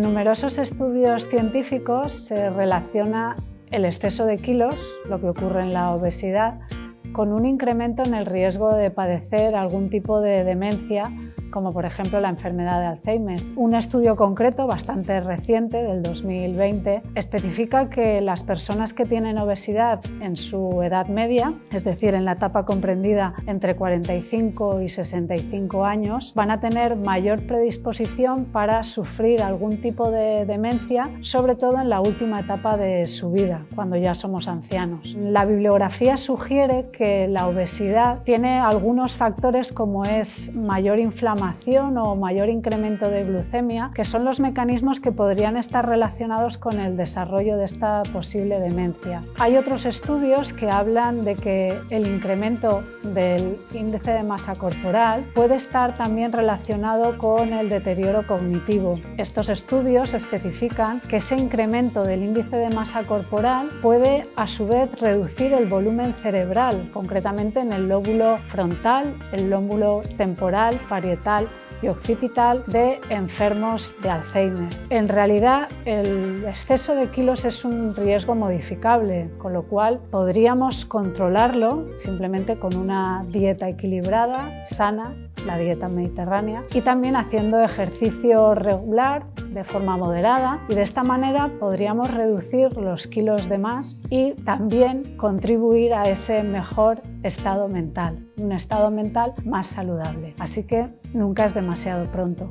numerosos estudios científicos se relaciona el exceso de kilos, lo que ocurre en la obesidad, con un incremento en el riesgo de padecer algún tipo de demencia como por ejemplo la enfermedad de Alzheimer. Un estudio concreto, bastante reciente, del 2020, especifica que las personas que tienen obesidad en su edad media, es decir, en la etapa comprendida entre 45 y 65 años, van a tener mayor predisposición para sufrir algún tipo de demencia, sobre todo en la última etapa de su vida, cuando ya somos ancianos. La bibliografía sugiere que la obesidad tiene algunos factores como es mayor inflamación o mayor incremento de glucemia, que son los mecanismos que podrían estar relacionados con el desarrollo de esta posible demencia. Hay otros estudios que hablan de que el incremento del índice de masa corporal puede estar también relacionado con el deterioro cognitivo. Estos estudios especifican que ese incremento del índice de masa corporal puede a su vez reducir el volumen cerebral, concretamente en el lóbulo frontal, el lóbulo temporal, parietal y occipital de enfermos de Alzheimer. En realidad, el exceso de kilos es un riesgo modificable, con lo cual podríamos controlarlo simplemente con dieta equilibrada, sana, la dieta mediterránea, y también haciendo ejercicio regular de forma moderada y de esta manera podríamos reducir los kilos de más y también contribuir a ese mejor estado mental, un estado mental más saludable. Así que nunca es demasiado pronto.